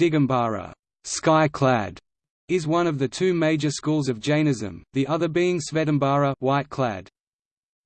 Digambara sky-clad, is one of the two major schools of Jainism, the other being Svetambara white-clad.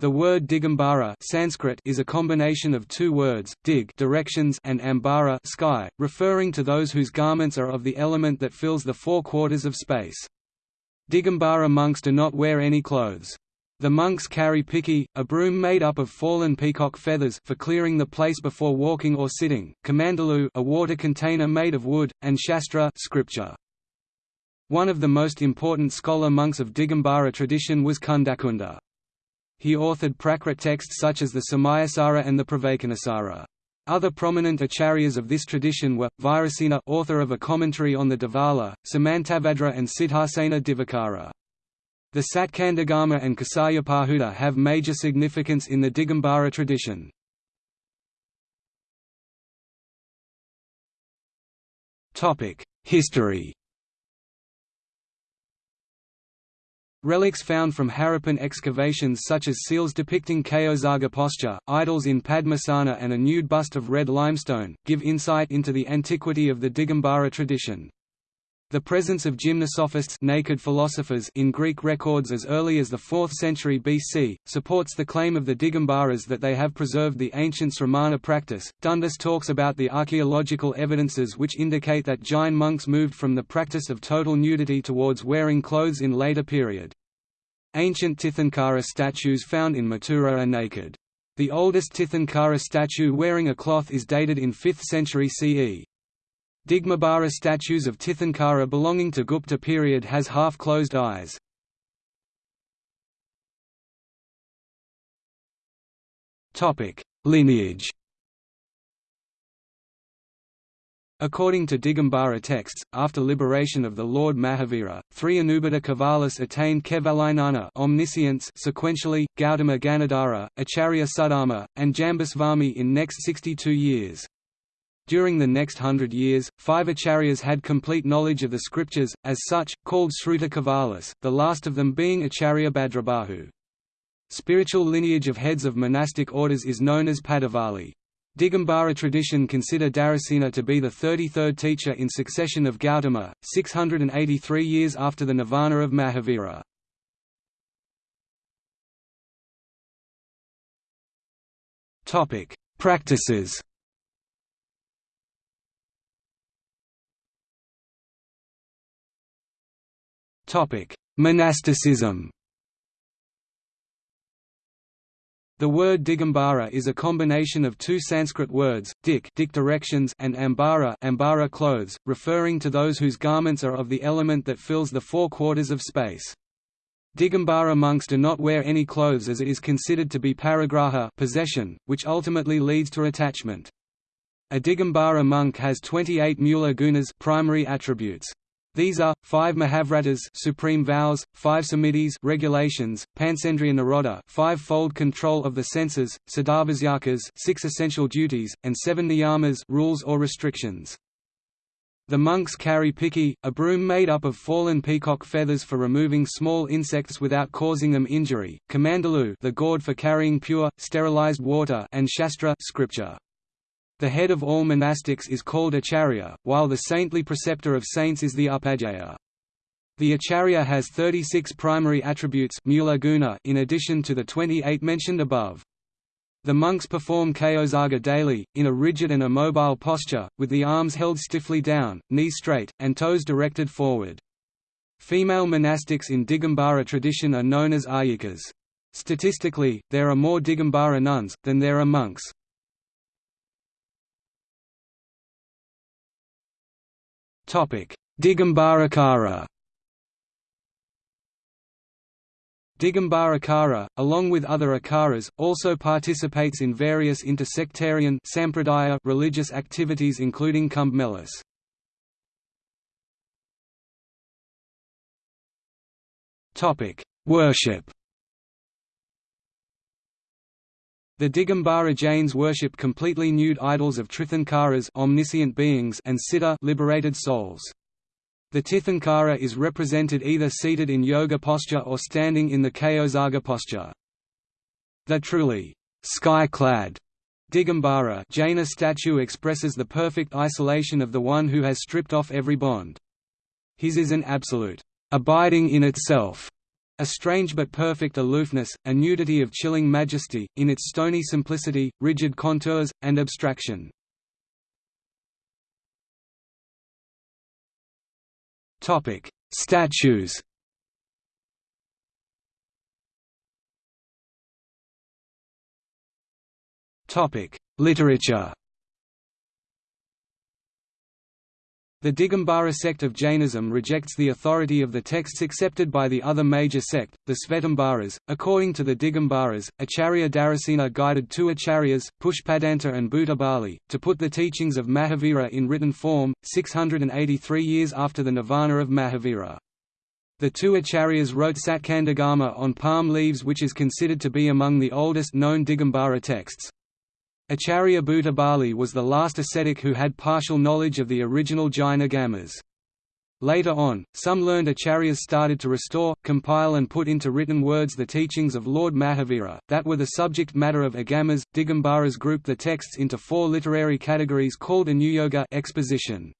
The word Digambara Sanskrit is a combination of two words, dig directions and ambara sky, referring to those whose garments are of the element that fills the four quarters of space. Digambara monks do not wear any clothes. The monks carry piki, a broom made up of fallen peacock feathers for clearing the place before walking or sitting, kamandalu a water container made of wood, and shastra scripture. One of the most important scholar monks of Digambara tradition was Kundakunda. He authored Prakrit texts such as the Samayasara and the Pravachanasara. Other prominent acharyas of this tradition were, Virasena author of a commentary on the Dhavala, Samantabhadra and Siddhasena Divakara. The Satkandagama and Kasayapahuta have major significance in the Digambara tradition. History Relics found from Harappan excavations such as seals depicting Kayotsarga posture, idols in Padmasana and a nude bust of red limestone, give insight into the antiquity of the Digambara tradition. The presence of gymnosophists naked philosophers in Greek records as early as the 4th century BC, supports the claim of the Digambaras that they have preserved the ancient Sramana practice. Dundas talks about the archaeological evidences which indicate that Jain monks moved from the practice of total nudity towards wearing clothes in later period. Ancient Tirthankara statues found in Mathura are naked. The oldest Tirthankara statue wearing a cloth is dated in 5th century CE. Digambara statues of Tirthankara belonging to Gupta period has half-closed eyes. Lineage According to Digambara texts, after liberation of the Lord Mahavira, three Anubhata Kavalas attained Kevalinana omniscience sequentially, Gautama Ganadhara, Acharya Sudharma, and Jambusvami in next 62 years. During the next hundred years, five acharyas had complete knowledge of the scriptures, as such, called Sruta Kevalis, the last of them being Acharya Bhadrabahu. Spiritual lineage of heads of monastic orders is known as Pattavali. Digambara tradition consider Dharasena to be the 33rd teacher in succession of Gautama, 683 years after the nirvana of Mahavira. Practices Monasticism The word Digambara is a combination of two Sanskrit words, dik, dik directions and ambara, ambara clothes, referring to those whose garments are of the element that fills the four quarters of space. Digambara monks do not wear any clothes as it is considered to be parigraha possession, which ultimately leads to attachment. A Digambara monk has 28 mula gunas primary attributes. These are, five Mahavratas supreme vows, five Samitis regulations, Pancendriya Nirodha five-fold control of the senses, Siddhavasyakas six essential duties, and seven Niyamas rules or restrictions. The monks carry piki, a broom made up of fallen peacock feathers for removing small insects without causing them injury, kamandalu the gourd for carrying pure, sterilized water and shastra scripture. The head of all monastics is called acharya, while the saintly preceptor of saints is the upadhyaya. The acharya has 36 primary attributes in addition to the 28 mentioned above. The monks perform Kayotsarga daily, in a rigid and immobile posture, with the arms held stiffly down, knees straight, and toes directed forward. Female monastics in Digambara tradition are known as aryikas. Statistically, there are more Digambara nuns, than there are monks. Digambarakara. Digambarakara, along with other akaras, also participates in various intersectarian sampradaya religious activities including Kumbh Melas. Worship The Digambara Jains worship completely nude idols of Tirthankaras omniscient beings and Siddha liberated souls. The Tirthankara is represented either seated in yoga posture or standing in the Kayotsarga posture. The truly sky-clad Digambara Jaina statue expresses the perfect isolation of the one who has stripped off every bond. His is an absolute, abiding in itself, a strange but perfect aloofness, a nudity of chilling majesty, in its stony simplicity, rigid contours, and abstraction. Statues Literature The Digambara sect of Jainism rejects the authority of the texts accepted by the other major sect, the Svetambaras. According to the Digambaras, Acharya Dharasena guided two acharyas, Pushpadanta and Bhuttabali, to put the teachings of Mahavira in written form, 683 years after the nirvana of Mahavira. The two acharyas wrote Satkandagama on palm leaves which is considered to be among the oldest known Digambara texts. Acharya Bhuttabali was the last ascetic who had partial knowledge of the original Jaina Agamas. Later on, some learned acharyas started to restore, compile and put into written words the teachings of Lord Mahavira, that were the subject matter of agamas. Digambaras grouped the texts into four literary categories called Anuyoga exposition,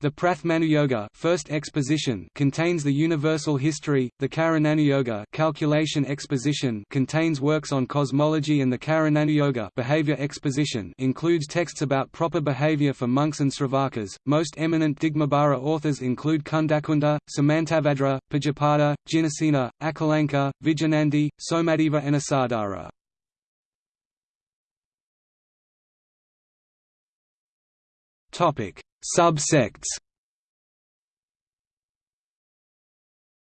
the Prathamanuyoga first exposition contains the universal history, the Karananuyoga calculation exposition contains works on cosmology and the Charananuyoga behavior exposition includes texts about proper behavior for monks and sravakas. Most eminent Digambara authors include Kundakunda, Samantabhadra, Pujyapada, Jinasena, Akalanka, Vijayanandi, Somadeva and Asadhara. Topic Subsects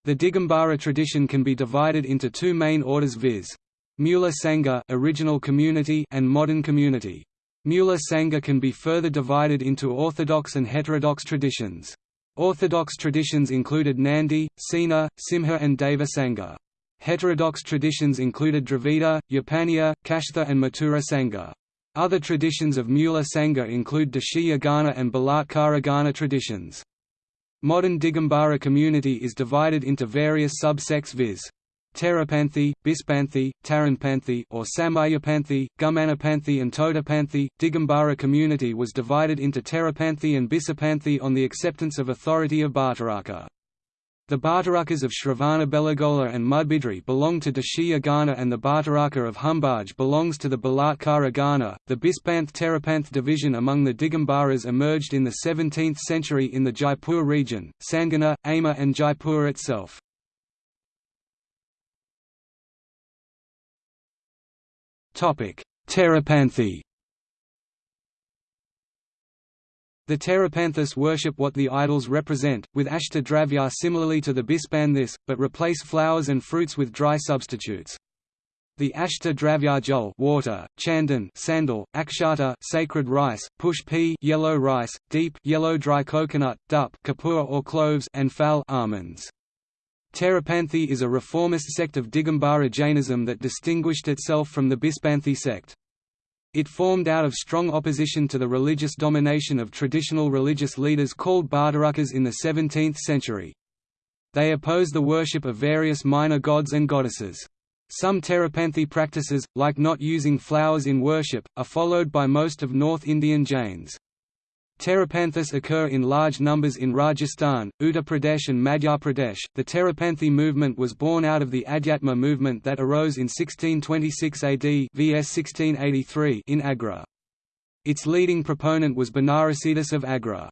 The Digambara tradition can be divided into two main orders viz. Mula Sangha original community and modern community. Mula Sangha can be further divided into orthodox and heterodox traditions. Orthodox traditions included Nandi, Sena, Simha and Deva Sangha. Heterodox traditions included Dravida, Yapaniya, Kashtha and Mathura Sangha. Other traditions of Mula Sangha include Dashiya Gana and Balatkara Gana traditions. Modern Digambara community is divided into various subsects viz. Terapanthi, Bispanthi, Taranpanthi or Samayapanthi, Gumanapanthi and Todapanthi. Digambara community was divided into Terapanthi and Bisapanthi on the acceptance of authority of Bhattaraka. The Bhattarakas of Shravana Belagola and Mudbidri belong to Dashiya Gana and the Bhattaraka of Humbaj belongs to the Balatkara Gana. The Bispanth Terapanth division among the Digambaras emerged in the 17th century in the Jaipur region, Sanganer, Amer and Jaipur itself. Terapanthi The Terapanthas worship what the idols represent, with Ashtadravya similarly to the Bispanthis, but replace flowers and fruits with dry substitutes. The Ashta Dravya Jol water, Chandan sandal, Akshata sacred rice, Pushpa yellow rice, Deep yellow dry coconut, Dup kapur or cloves and Fal almonds. Terapanthi is a reformist sect of Digambara Jainism that distinguished itself from the Bispanthi sect. It formed out of strong opposition to the religious domination of traditional religious leaders called Bhattarakas in the 17th century. They opposed the worship of various minor gods and goddesses. Some Terapanthi practices, like not using flowers in worship, are followed by most of North Indian Jains. Terapanthas occur in large numbers in Rajasthan, Uttar Pradesh and Madhya Pradesh. The Terapanthi movement was born out of the Adhyatma movement that arose in 1626 AD vs 1683 in Agra. Its leading proponent was Banarasidas of Agra.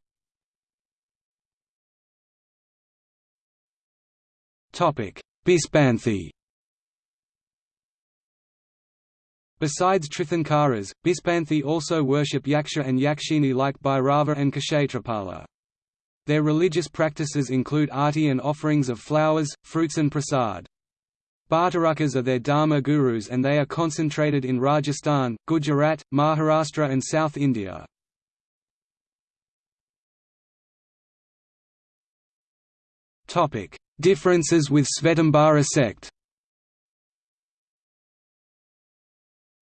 Topic: Bispanthi Besides Tirthankaras, Bispanthi also worship Yaksha and Yakshini like Bhairava and Kshetrapala. Their religious practices include arti and offerings of flowers, fruits and prasad. Bhattarakas are their dharma gurus and they are concentrated in Rajasthan, Gujarat, Maharashtra and South India. Differences with Svetambara sect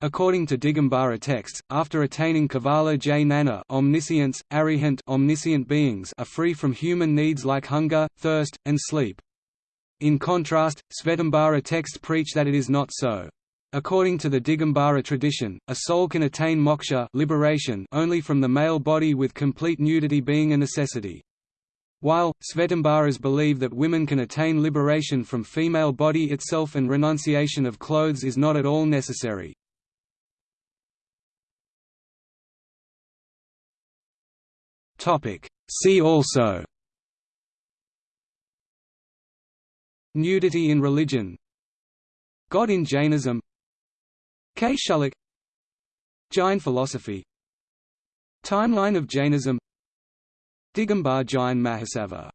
According to Digambara texts, after attaining Kevala Jnana omniscience, arihant omniscient beings are free from human needs like hunger, thirst, and sleep. In contrast, Svetambara texts preach that it is not so. According to the Digambara tradition, a soul can attain moksha liberation only from the male body with complete nudity being a necessity. While, Svetambaras believe that women can attain liberation from female body itself and renunciation of clothes is not at all necessary. See also. Nudity in religion. God in Jainism. Kshullak Jain philosophy. Timeline of Jainism. Digambar Jain Mahasabha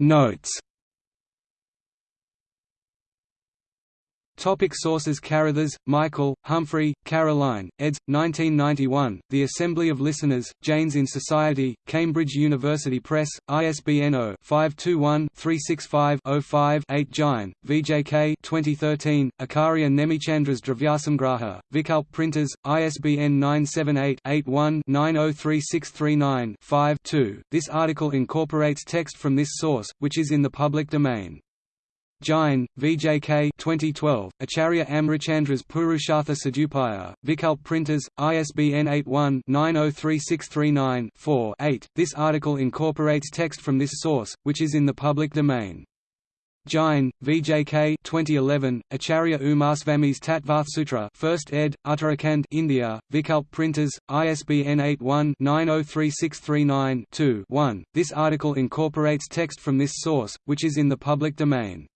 Notes Topic sources Carruthers, Michael, Humphrey, Caroline, eds. 1991, The Assembly of Listeners, Jains in Society, Cambridge University Press, ISBN 0-521-365-05-8 Jain, VJK 2013, Acharya Nemichandras Dravyasamgraha, Vikalp Printers, ISBN 978-81-903639-5 This article incorporates text from this source, which is in the public domain. Jain, VJK 2012, Acharya Amritchandra's Purushartha Siddhyupaya, Vikalp Printers, ISBN 81-903639-4-8. This article incorporates text from this source, which is in the public domain. Jain, VJK 2011, Acharya Umasvami's Tattvarthsutra 1st ed., Uttarakhand India, Vikalp Printers, ISBN 81-903639-2-1. This article incorporates text from this source, which is in the public domain.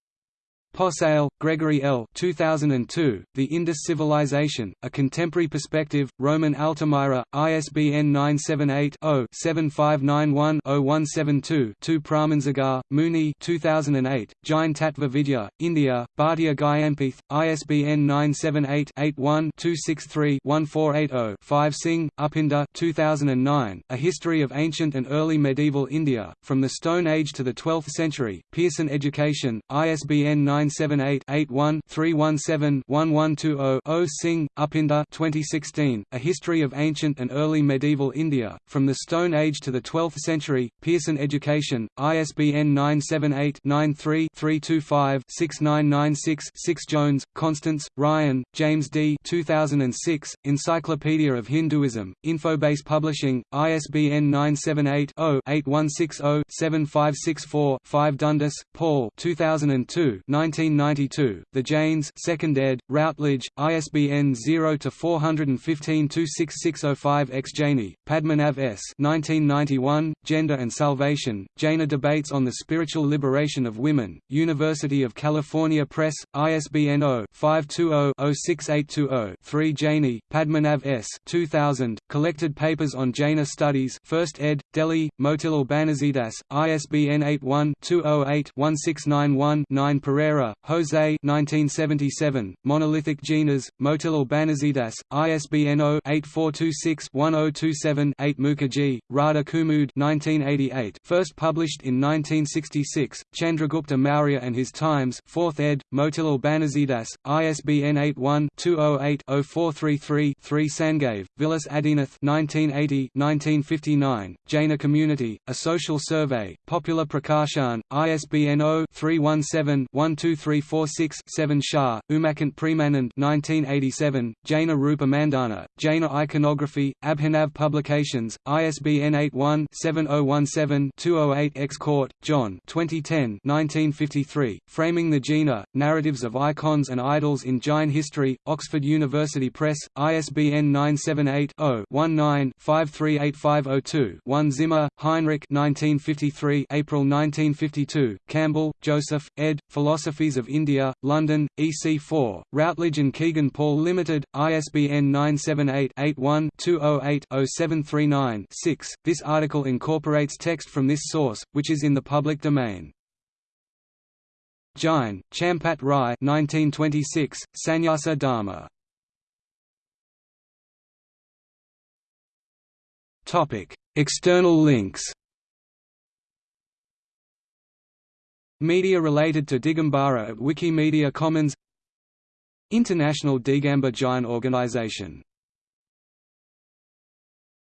Possehl, Gregory L. 2002, The Indus Civilization, A Contemporary Perspective, Rowman Altamira, ISBN 978-0-7591-0172-2 Pramansagar, Muni 2008, Jain Tattva Vidya, India, Bhatia Gyampith, ISBN 978-81-263-1480-5 Singh, Upinder 2009, A History of Ancient and Early Medieval India, From the Stone Age to the Twelfth Century, Pearson Education, ISBN 9 978-81-317-1120-0 Singh, Upinder 2016, A History of Ancient and Early Medieval India, From the Stone Age to the Twelfth Century, Pearson Education, ISBN 978-93-325-6996-6 Jones, Constance, Ryan, James D. 2006, Encyclopedia of Hinduism, Infobase Publishing, ISBN 978-0-8160-7564-5 Dundas, Paul 2002, 1992, The Jains 2nd ed., Routledge, ISBN 0-415-26605 X Jaini, Padmanav S. 1991, Gender and Salvation, Jaina Debates on the Spiritual Liberation of Women, University of California Press, ISBN 0-520-06820-3 Jaini, Padmanav S. 2000, Collected Papers on Jaina Studies 1st ed., Delhi, Motilal Banarsidass, ISBN 81-208-1691-9 Pereira, Jose 1977, Monolithic Jinas, Motilal Banarsidass, ISBN 0-8426-1027-8 Mukherjee, Radha Kumud 1988, first published in 1966, Chandragupta Maurya and His Times 4th ed., Motilal Banarsidass, ISBN 81-208-0433-3 Sangave, Vilas Adinath 1980-1959, Jaina Community, A Social Survey, Popular Prakashan, ISBN 0-317-123 346-7 Shah, Umakant Premanand 1987, Jaina Rupa Mandana, Jaina Iconography, Abhinav Publications, ISBN 81-7017-208 X Cort, John 2010 1953, Framing the Jina, Narratives of Icons and Idols in Jain History, Oxford University Press, ISBN 978-0-19-538502-1 Zimmer, Heinrich 1953 April 1952, Campbell, Joseph, ed., Of India, London, EC4, Routledge and Kegan Paul Limited, ISBN 978-81-208-0739-6. This article incorporates text from this source, which is in the public domain. Jain, Champat Rai 1926, Sannyasa Dharma. External links Media related to Digambara at Wikimedia Commons International Digambar Jain Organization